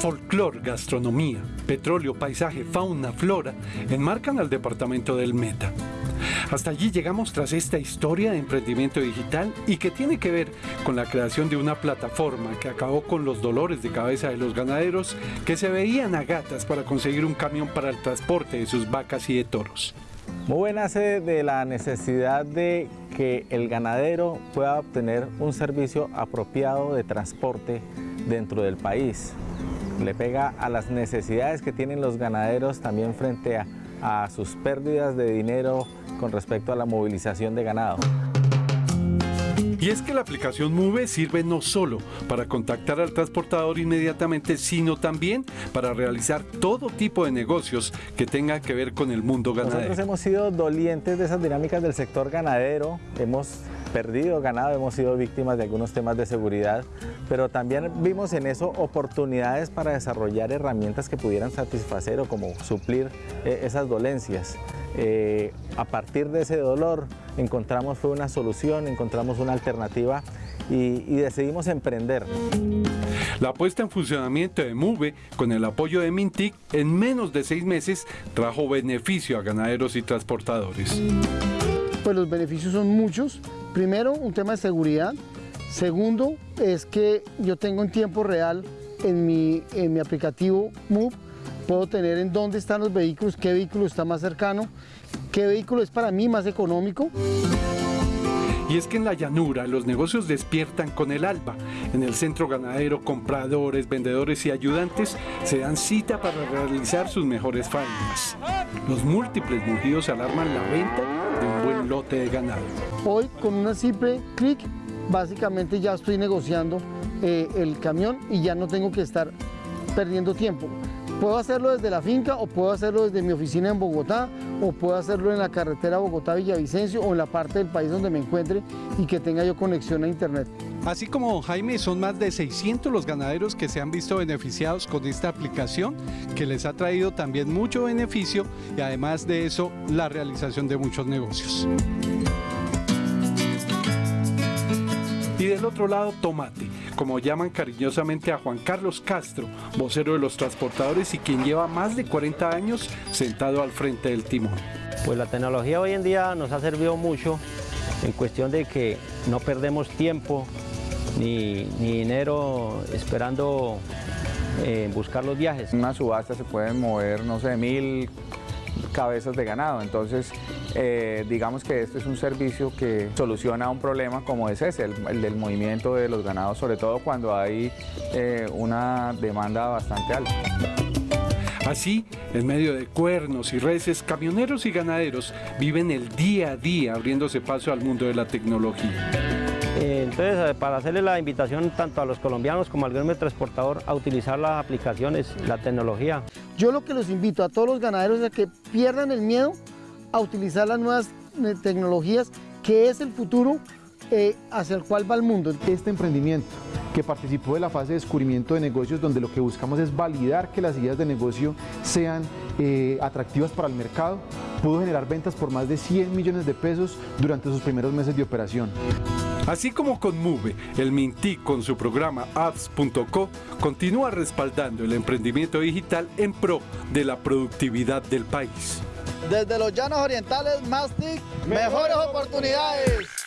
Folclor, gastronomía, petróleo, paisaje, fauna, flora enmarcan al departamento del Meta. Hasta allí llegamos tras esta historia de emprendimiento digital y que tiene que ver con la creación de una plataforma que acabó con los dolores de cabeza de los ganaderos que se veían a gatas para conseguir un camión para el transporte de sus vacas y de toros. Muy nace de la necesidad de que el ganadero pueda obtener un servicio apropiado de transporte dentro del país. Le pega a las necesidades que tienen los ganaderos también frente a, a sus pérdidas de dinero con respecto a la movilización de ganado. Y es que la aplicación Move sirve no solo para contactar al transportador inmediatamente, sino también para realizar todo tipo de negocios que tengan que ver con el mundo ganadero. Nosotros hemos sido dolientes de esas dinámicas del sector ganadero, hemos perdido ganado, hemos sido víctimas de algunos temas de seguridad, pero también vimos en eso oportunidades para desarrollar herramientas que pudieran satisfacer o como suplir eh, esas dolencias. Eh, a partir de ese dolor encontramos fue una solución, encontramos una alternativa y, y decidimos emprender. La puesta en funcionamiento de MUVE con el apoyo de Mintic en menos de seis meses trajo beneficio a ganaderos y transportadores. Pues los beneficios son muchos. Primero, un tema de seguridad. Segundo, es que yo tengo en tiempo real en mi, en mi aplicativo MOVE, puedo tener en dónde están los vehículos, qué vehículo está más cercano, qué vehículo es para mí más económico. Y es que en la llanura los negocios despiertan con el alba. En el centro ganadero, compradores, vendedores y ayudantes se dan cita para realizar sus mejores faenas. Los múltiples mugidos alarman la venta de un buen lote de ganado. Hoy con una simple clic, básicamente ya estoy negociando eh, el camión y ya no tengo que estar perdiendo tiempo. Puedo hacerlo desde la finca o puedo hacerlo desde mi oficina en Bogotá o puedo hacerlo en la carretera Bogotá-Villavicencio o en la parte del país donde me encuentre y que tenga yo conexión a internet. Así como don Jaime, son más de 600 los ganaderos que se han visto beneficiados con esta aplicación que les ha traído también mucho beneficio y además de eso la realización de muchos negocios. Y del otro lado, Tomate, como llaman cariñosamente a Juan Carlos Castro, vocero de los transportadores y quien lleva más de 40 años sentado al frente del timón. Pues la tecnología hoy en día nos ha servido mucho en cuestión de que no perdemos tiempo ni, ni dinero esperando eh, buscar los viajes. En una subasta se pueden mover, no sé, mil cabezas de ganado, entonces eh, digamos que este es un servicio que soluciona un problema como es ese, el, el del movimiento de los ganados, sobre todo cuando hay eh, una demanda bastante alta. Así, en medio de cuernos y reses, camioneros y ganaderos viven el día a día abriéndose paso al mundo de la tecnología. Eh, Entonces, para hacerle la invitación tanto a los colombianos como al gremio transportador a utilizar las aplicaciones, la tecnología. Yo lo que los invito a todos los ganaderos es a que pierdan el miedo a utilizar las nuevas eh, tecnologías, que es el futuro eh, hacia el cual va el mundo. Este emprendimiento que participó de la fase de descubrimiento de negocios donde lo que buscamos es validar que las ideas de negocio sean eh, atractivas para el mercado, pudo generar ventas por más de 100 millones de pesos durante sus primeros meses de operación. Así como con Move, el Mintic con su programa apps.co continúa respaldando el emprendimiento digital en pro de la productividad del país. Desde los llanos orientales, más TIC, mejores oportunidades.